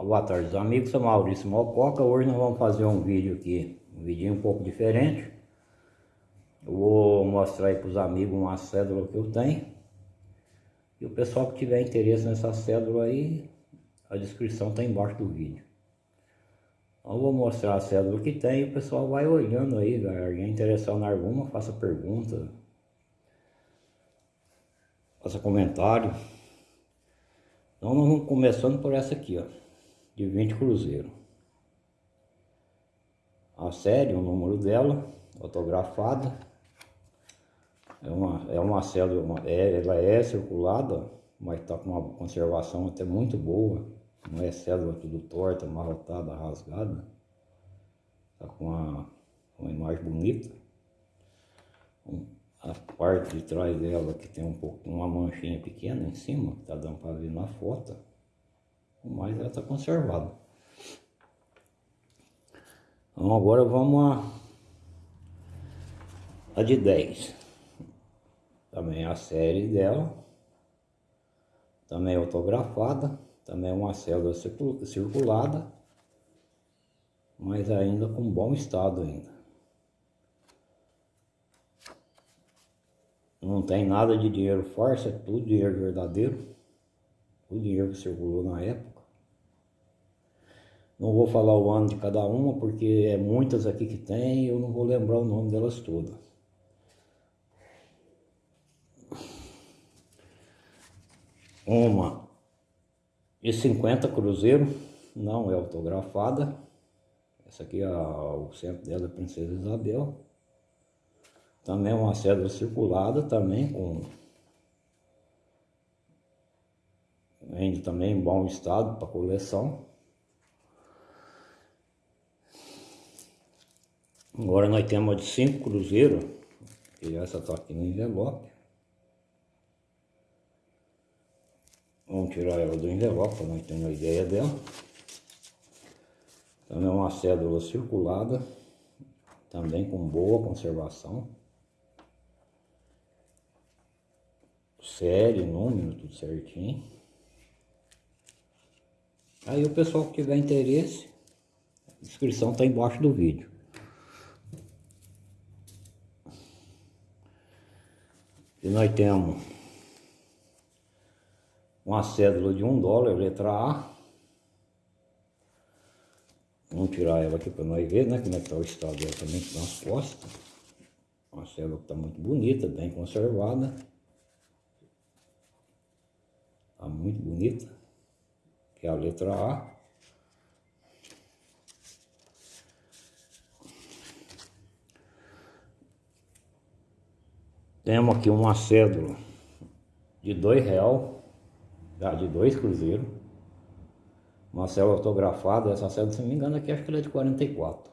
Boa tarde, amigos. Sou Maurício Malcoca. Hoje nós vamos fazer um vídeo aqui, um vídeo um pouco diferente. Eu vou mostrar aí para os amigos uma cédula que eu tenho. E o pessoal que tiver interesse nessa cédula aí, a descrição está embaixo do vídeo. Então eu vou mostrar a cédula que tem e o pessoal vai olhando aí, alguém interessado em alguma, faça pergunta, faça comentário. Então nós vamos começando por essa aqui, ó de 20 cruzeiro. A série, o número dela, autografada. É uma, é uma cédula, é, ela é circulada, mas está com uma conservação até muito boa. Não é cédula tudo torta, amarrotada, rasgada. Está com uma, uma imagem bonita. A parte de trás dela que tem um pouco, uma manchinha pequena em cima, que está dando para ver na foto mas ela está conservada. Então agora vamos a, a de 10. Também a série dela. Também autografada. Também uma célula circulada. Mas ainda com bom estado ainda. Não tem nada de dinheiro farsa, é tudo dinheiro verdadeiro. O dinheiro que circulou na época. Não vou falar o ano de cada uma, porque é muitas aqui que tem eu não vou lembrar o nome delas todas. Uma e 50 cruzeiro, não é autografada. Essa aqui, é o centro dela é Princesa Isabel. Também é uma cédula circulada, também com... Ainda também em bom estado para coleção. Agora nós temos de 5 cruzeiros, e essa está aqui no envelope. Vamos tirar ela do envelope para nós termos uma ideia dela. Também é uma cédula circulada, também com boa conservação. Série, número, tudo certinho. Aí o pessoal que tiver interesse, a descrição está embaixo do vídeo. E nós temos uma cédula de um dólar, letra A. Vamos tirar ela aqui para nós ver, né? Como é que está o estado dela também nas costas. Uma cédula que está muito bonita, bem conservada. Está muito bonita. Que é a letra A. Temos aqui uma cédula de dois real, de dois cruzeiros. Uma cédula autografada, essa cédula, se não me engano, aqui acho que ela é de 44.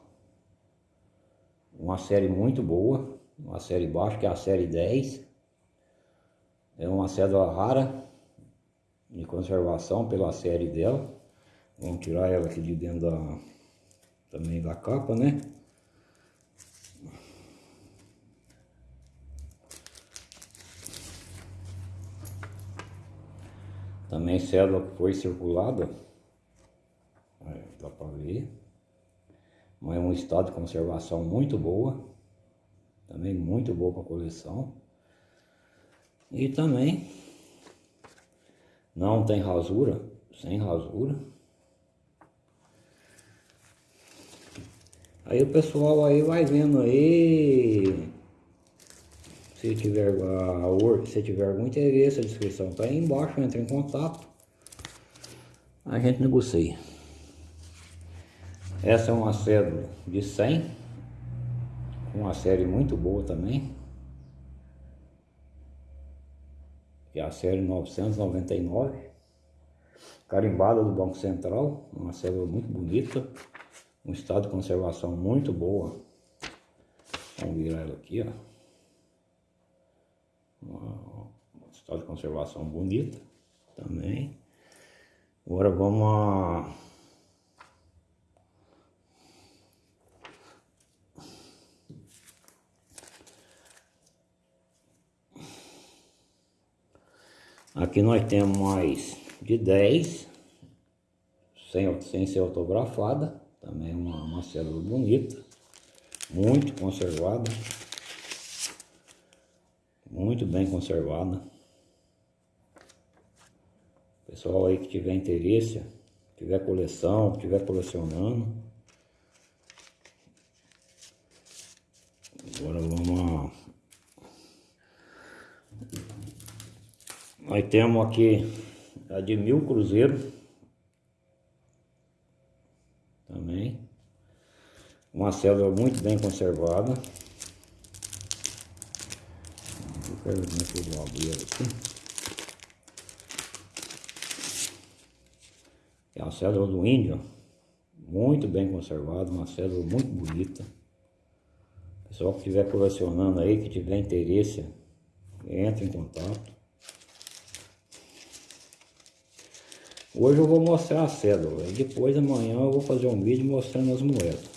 Uma série muito boa, uma série baixa, que é a série 10. É uma cédula rara, de conservação pela série dela. Vamos tirar ela aqui de dentro da, também da capa, né? Também célula foi circulada, dá para ver, mas é um estado de conservação muito boa, também muito boa para coleção. E também não tem rasura, sem rasura. Aí o pessoal aí vai vendo aí se tiver, a, se tiver algum interesse, a descrição está aí embaixo, entre em contato. A gente negocia. Essa é uma cédula de 100, uma série muito boa também. Que é a série 999, carimbada do Banco Central, uma cédula muito bonita, um estado de conservação muito boa. Vamos virar ela aqui, ó uma, estado de conservação bonita também. Agora vamos a... Aqui nós temos mais de 10, sem, sem ser autografada, também uma, uma cédula bonita, muito conservada, muito bem conservada. Pessoal aí que tiver interesse, tiver coleção, tiver colecionando. Agora vamos Nós temos aqui a de mil cruzeiro. Também. Uma célula muito bem conservada. Eu abrir aqui. É uma célula do índio, muito bem conservada, uma célula muito bonita. Pessoal que estiver colecionando aí, que tiver interesse, entre em contato. Hoje eu vou mostrar a cédula e depois amanhã eu vou fazer um vídeo mostrando as moedas.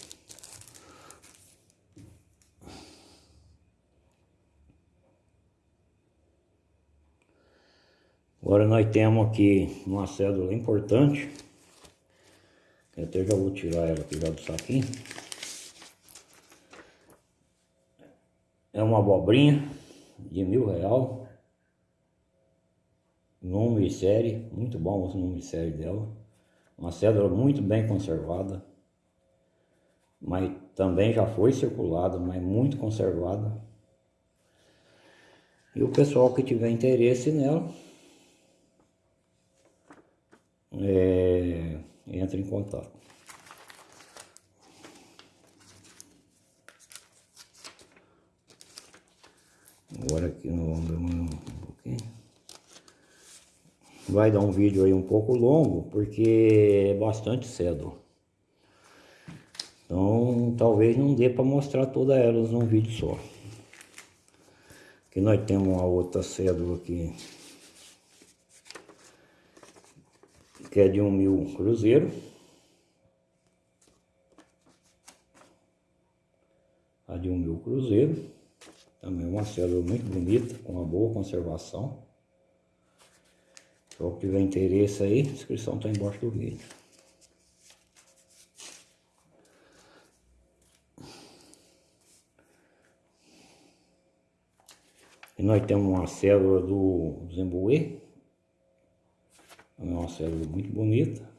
Agora nós temos aqui uma cédula importante. Eu até já vou tirar ela aqui já do saquinho. É uma abobrinha de mil real. Nome e série, muito bom o nome e série dela. Uma cédula muito bem conservada. Mas também já foi circulada, mas muito conservada. E o pessoal que tiver interesse nela, é, entre em contato. Agora aqui no um pouquinho. Vai dar um vídeo aí um pouco longo, porque é bastante cedo. Então, talvez não dê para mostrar todas elas num vídeo só. Aqui nós temos uma outra cédula aqui que é de um mil cruzeiro. A de um mil cruzeiro. Também uma célula muito bonita, com uma boa conservação. Se que tiver interesse aí, a inscrição está embaixo do vídeo. E nós temos uma célula do Zembuê, é uma célula muito bonita.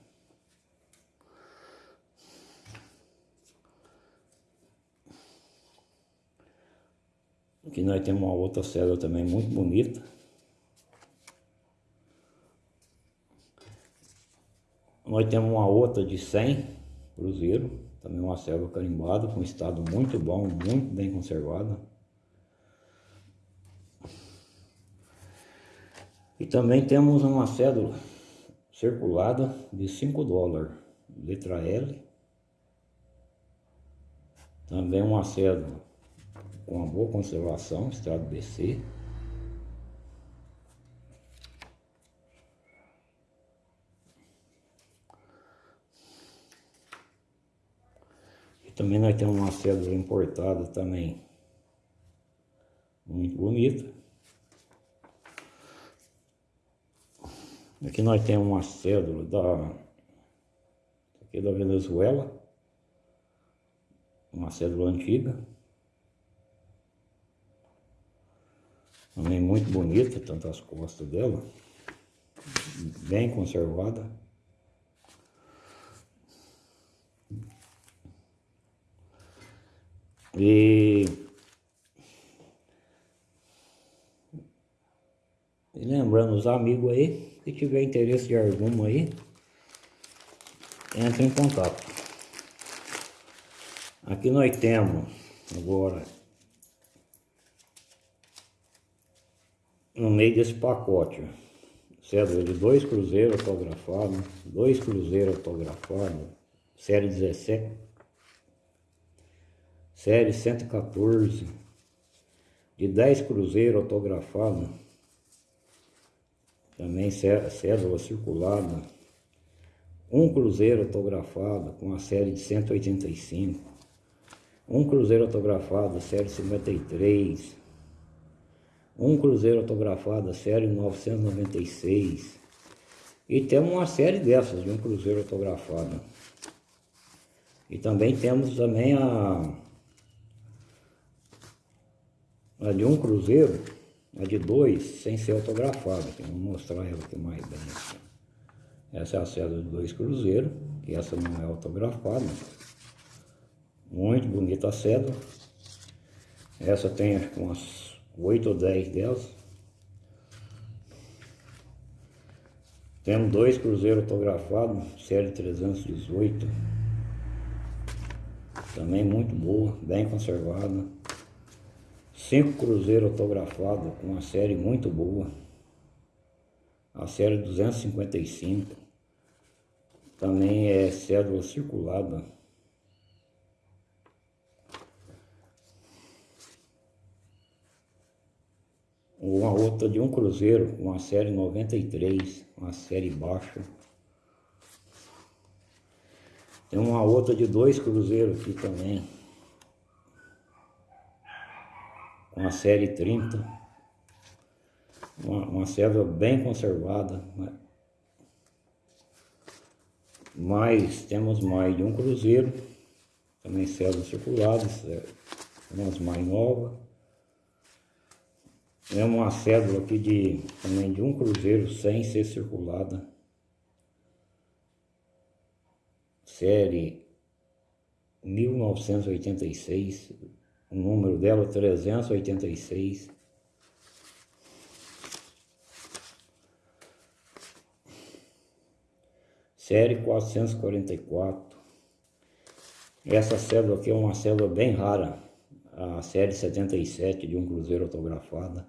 Aqui nós temos uma outra célula também muito bonita. Nós temos uma outra de 100 cruzeiro, também uma célula carimbada, com estado muito bom, muito bem conservada. E também temos uma cédula circulada de 5 dólares, letra L. Também uma cédula com uma boa conservação, estrado BC. E também nós temos uma cédula importada também, muito bonita. Aqui nós temos uma cédula da, aqui da Venezuela, uma cédula antiga, também muito bonita, tanto as costas dela, bem conservada. E, e lembrando os amigos aí, se tiver interesse de alguma aí, entre em contato. Aqui nós temos agora, no meio desse pacote, cédula de dois cruzeiros autografados, dois cruzeiros autografados, série 17, série 114, de 10 cruzeiros autografados, também cédula circulada, um cruzeiro autografado com a série de 185, um cruzeiro autografado série 53, um cruzeiro autografado série 996 E temos uma série dessas, de um cruzeiro autografado. E também temos também a, a de um cruzeiro, a de dois, sem ser autografada. Vou mostrar ela aqui mais bem. Essa é a cédula de dois cruzeiros, que essa não é autografada. Muito bonita a cédula. Essa tem acho que umas 8 ou 10 delas. Temos dois cruzeiros autografados, série 318. Também muito boa, bem conservada. Cinco cruzeiros autografados com uma série muito boa. A série 255. Também é cédula circulada. uma outra de um cruzeiro, uma série 93, uma série baixa. Tem uma outra de dois cruzeiros aqui também, com a série 30. Uma, uma cédula bem conservada. Né? Mas temos mais de um cruzeiro, também cédulas circuladas, é, umas mais novas. É uma cédula aqui de também de um cruzeiro sem ser circulada. Série 1986, o número dela 386. Série 444. Essa cédula aqui é uma cédula bem rara, a série 77 de um cruzeiro autografada.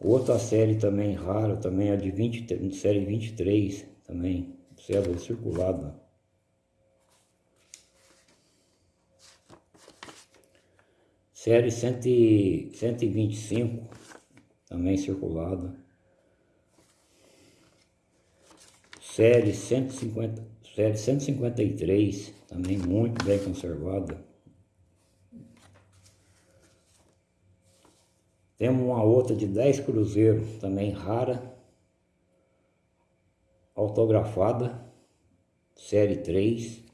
Outra série também rara, também é de 20, série 23, também, cédula circulada. Série 100, 125, também circulada. Série 150, série 153, também muito bem conservada. Temos uma outra de 10 cruzeiros, também rara, autografada, série 3,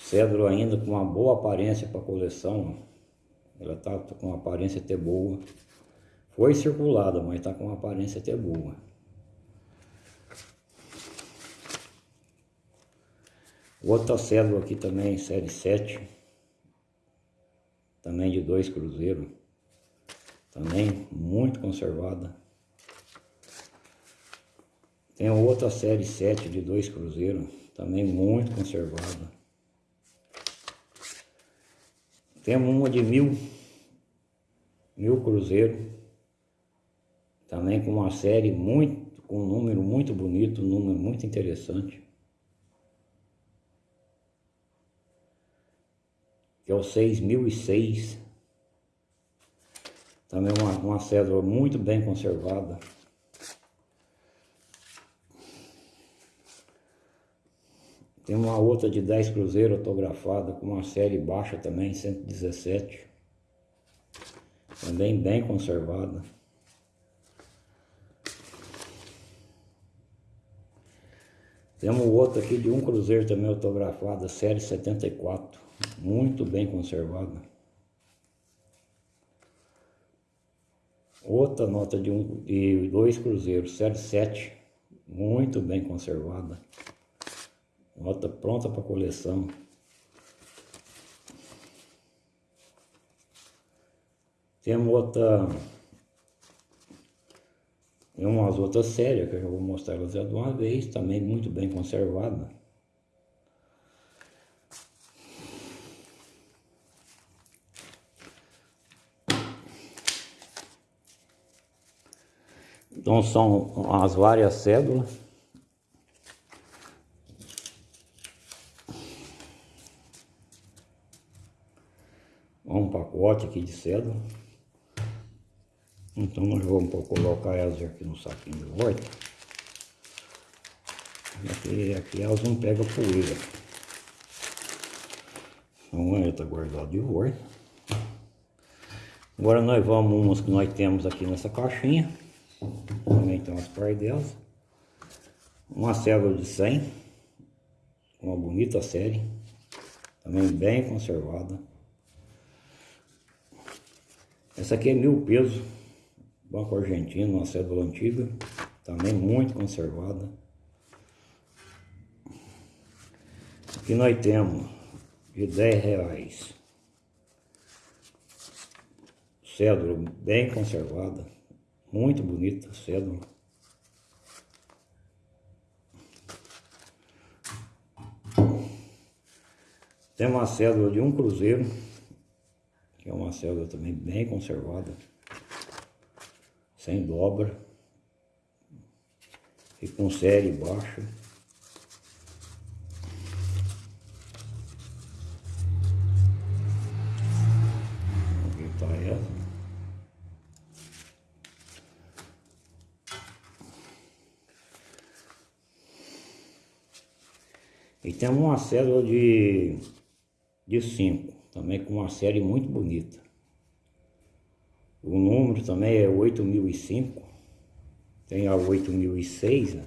cédula ainda com uma boa aparência para coleção, ela está com uma aparência até boa. Foi circulada, mas está com uma aparência até boa. Outra cédula aqui também, série 7, também de dois cruzeiros também muito conservada. Tem outra série 7 de dois cruzeiros, também muito conservada. Temos uma de mil, mil cruzeiro, também com uma série muito, com um número muito bonito, um número muito interessante. Que é o 6006 também uma, uma cédula muito bem conservada. Tem uma outra de 10 cruzeiros autografada com uma série baixa também, 117. Também bem conservada. Temos outra aqui de um cruzeiro também autografada, série 74. Muito bem conservada. Outra nota de, um, de dois cruzeiros, série 7, muito bem conservada. Nota pronta para coleção. Temos outra, umas outras séries que eu já vou mostrar elas de uma vez, também muito bem conservada. Então são as várias cédulas. Um pacote aqui de cédula. Então nós vamos colocar elas aqui no saquinho de volta. Aqui, aqui elas não pegam poeira. Então ela está guardada de volta. Agora nós vamos umas que nós temos aqui nessa caixinha. Também tem umas delas. Uma célula de 100. Uma bonita série. Também bem conservada. Essa aqui é mil pesos. Banco Argentino, uma cédula antiga. Também muito conservada. Aqui nós temos de 10 reais. Cédula bem conservada. Muito bonita cédula. Tem uma cédula de um cruzeiro, que é uma cédula também bem conservada, sem dobra e com série baixa. E temos uma cédula de, de 5, também com uma série muito bonita. O número também é 8005, tem a 8006, né?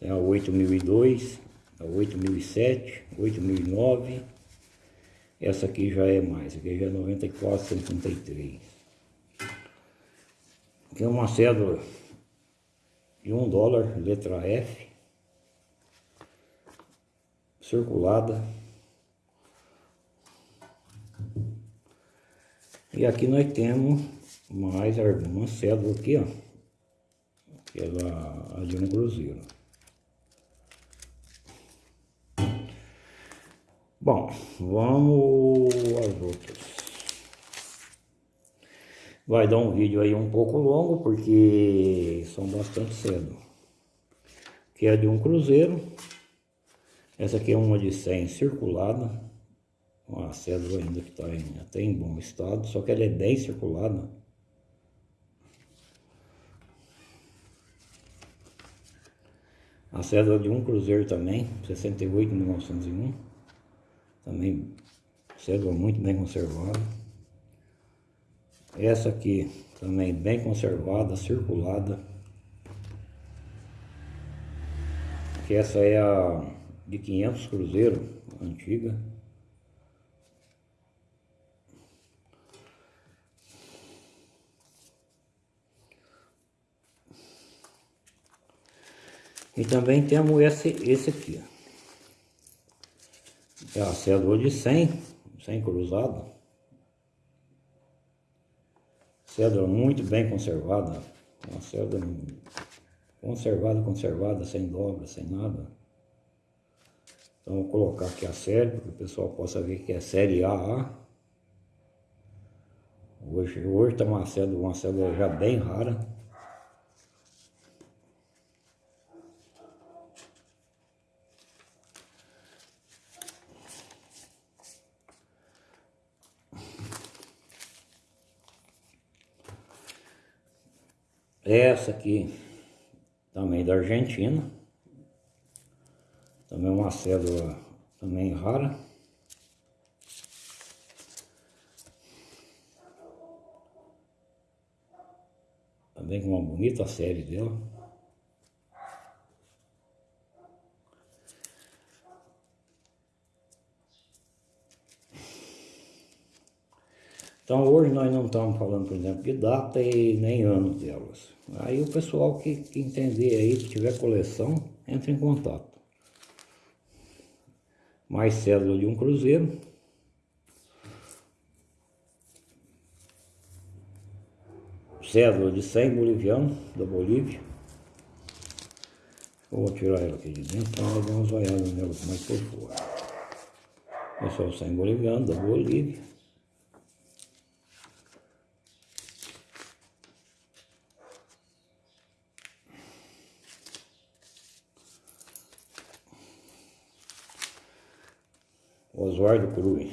tem a 8002, a 8007, 8009. Essa aqui já é mais, aqui já é 9453. Aqui é uma cédula de 1 um dólar, letra F circulada. E aqui nós temos mais algumas cédulas aqui, ó. Aquela a de um cruzeiro. Bom, vamos às outras. Vai dar um vídeo aí um pouco longo, porque são bastante cedo. Que é de um cruzeiro. Essa aqui é uma de 100 circulada, uma cédula ainda que está até em bom estado, só que ela é 10 circulada. A cédula de um cruzeiro também, 68 1901, também cédula muito bem conservada. Essa aqui também bem conservada, circulada. Que essa é a de 500 cruzeiro, antiga. E também temos esse, esse aqui. É a cédula de 100, 100 cruzado. Cédula muito bem conservada. Uma cédula conservada, conservada, sem dobra, sem nada. Então vou colocar aqui a série, para que o pessoal possa ver que é série AA. Hoje, hoje está uma cédula, uma cédula já bem rara. Essa aqui também da Argentina. Também uma cédula também rara. Também com uma bonita série dela. Então hoje nós não estamos falando, por exemplo, de data e nem ano delas. Aí o pessoal que, que entender aí, que tiver coleção, entre em contato mais cédula de um cruzeiro. Cédula de 100 boliviano da Bolívia. Vou tirar ela aqui de dentro para dar umas olhadas nela mais por fora. Esse é o 100 boliviano da Bolívia. Oswaldo Cruz.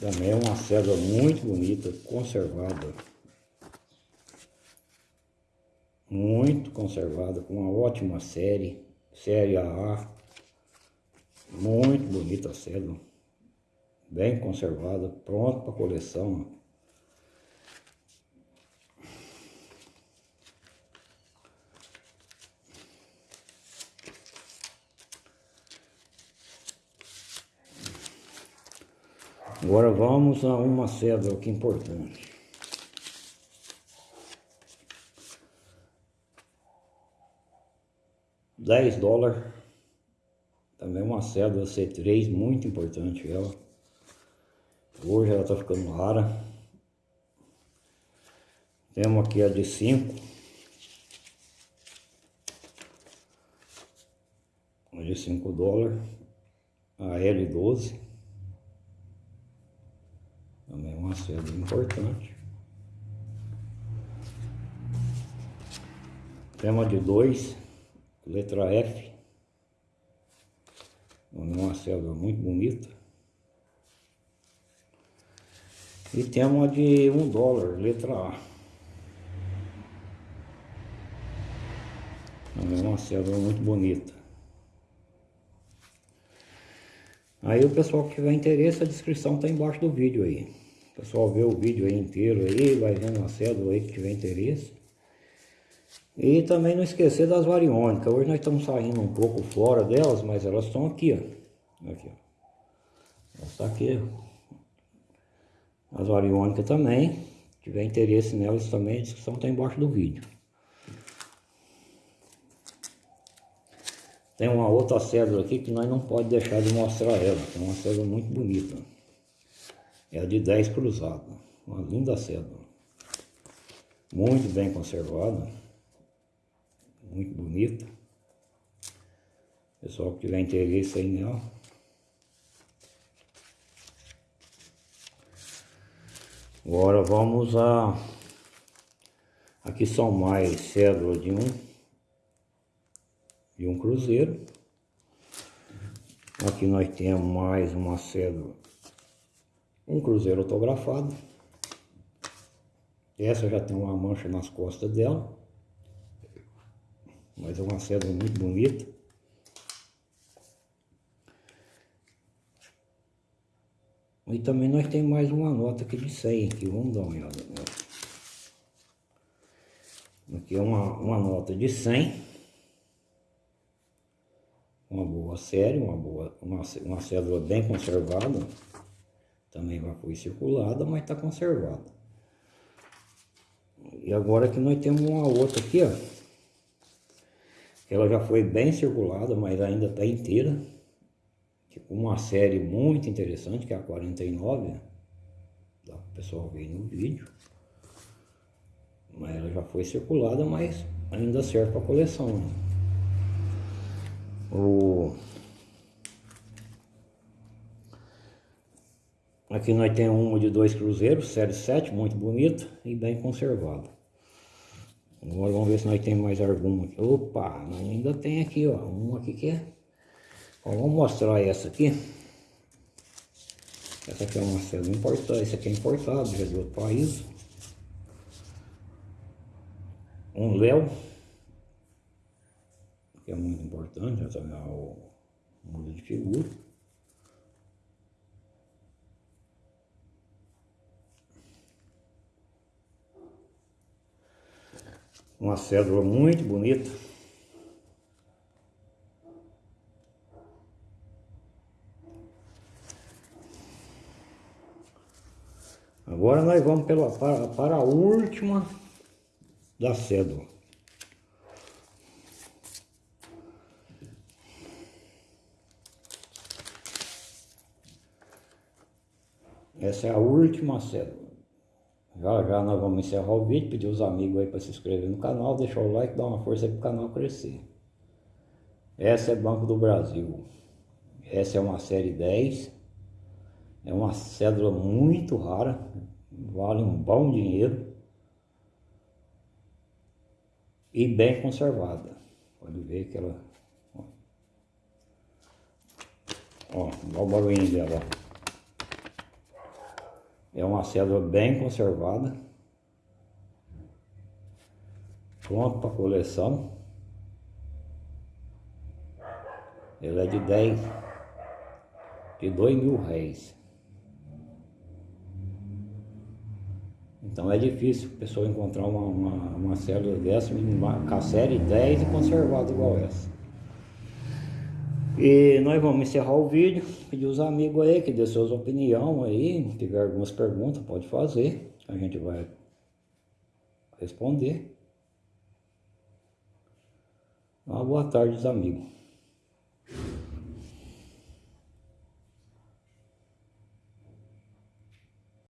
Também é uma cédula muito bonita, conservada. Muito conservada, com uma ótima série, série AA. Muito bonita a cédula. Bem conservada, pronta para coleção. Agora vamos a uma cédula que importante. Dez dólares. Também uma cédula C3, muito importante ela. Hoje ela está ficando rara. Temos aqui a de 5. A de 5 dólares. A L12. Também é uma cédula importante. Tema de 2, letra F. É uma cédula muito bonita. E tem uma de um dólar, letra A. É uma cédula muito bonita. Aí o pessoal que tiver interesse, a descrição está embaixo do vídeo aí. Pessoal vê o vídeo aí inteiro aí, vai vendo a cédula aí que tiver interesse. E também não esquecer das variônicas. Hoje nós estamos saindo um pouco fora delas, mas elas estão aqui, ó. Aqui, ó. Elas estão aqui, ó as variônicas também. Se tiver interesse nelas também, a descrição está embaixo do vídeo. Tem uma outra cédula aqui que nós não pode deixar de mostrar ela. É uma cédula muito bonita. É de 10 cruzada. Uma linda cédula. Muito bem conservada. Muito bonita. Pessoal que tiver interesse aí nela. Agora vamos a... Aqui são mais cédulas de um, de um cruzeiro. Aqui nós temos mais uma cédula, um cruzeiro autografado. Essa já tem uma mancha nas costas dela. Mas é uma cédula muito bonita. E também nós temos mais uma nota aqui de 100 aqui, vamos dar uma olhada. Aqui é uma, uma nota de 100. Uma boa série, uma boa, uma, uma cédula bem conservada. Também já foi circulada, mas está conservada. E agora que nós temos uma outra aqui, ó. Ela já foi bem circulada, mas ainda está inteira uma série muito interessante, que é a 49, dá para o pessoal ver no vídeo. Mas ela já foi circulada, mas ainda serve para coleção. Né? O... Aqui nós temos uma de dois cruzeiros, série 7, muito bonito e bem conservado. Agora vamos ver se nós temos mais alguma aqui. Opa, ainda tem aqui, ó, uma aqui que é vamos mostrar essa aqui. Essa aqui é uma célula importada, esse aqui é importado, já de outro país. Um Léo, que é muito importante, essa é o mundo de figura. Uma cédula muito bonita. Agora nós vamos pela, para, para a última da cédula. Essa é a última cédula. Já já nós vamos encerrar o vídeo, pedir os amigos aí para se inscrever no canal, deixar o like, dar uma força para o canal crescer. Essa é Banco do Brasil. Essa é uma série 10. É uma cédula muito rara, vale um bom dinheiro e bem conservada. Pode ver que ela... Ó, ó o barulhinho dela. É uma cédula bem conservada. Pronto para coleção. Ela é de 10, de 2 mil réis. Então é difícil a pessoa encontrar uma, uma, uma célula dessa, uma, com a série 10 e conservada igual essa. E nós vamos encerrar o vídeo, pedir os amigos aí que dê suas opiniões aí, se tiver algumas perguntas, pode fazer, a gente vai responder. Uma boa tarde, amigos.